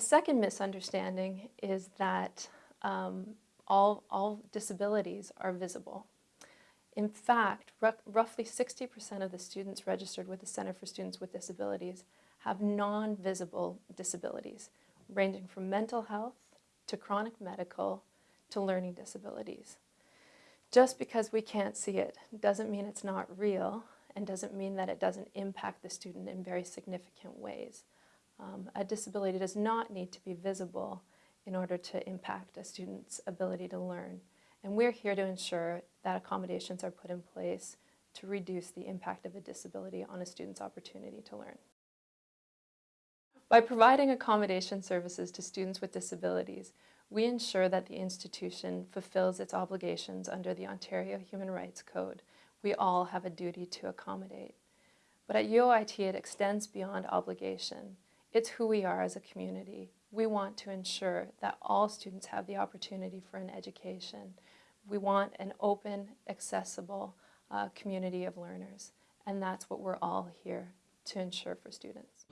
A second misunderstanding is that um, all, all disabilities are visible. In fact, roughly 60% of the students registered with the Center for Students with Disabilities have non-visible disabilities, ranging from mental health to chronic medical to learning disabilities. Just because we can't see it doesn't mean it's not real and doesn't mean that it doesn't impact the student in very significant ways. Um, a disability does not need to be visible in order to impact a student's ability to learn. And we're here to ensure that accommodations are put in place to reduce the impact of a disability on a student's opportunity to learn. By providing accommodation services to students with disabilities, we ensure that the institution fulfills its obligations under the Ontario Human Rights Code. We all have a duty to accommodate. But at UOIT, it extends beyond obligation. It's who we are as a community. We want to ensure that all students have the opportunity for an education. We want an open, accessible uh, community of learners, and that's what we're all here to ensure for students.